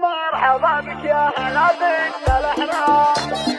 مرحبا بك يا هلا بك الأحرام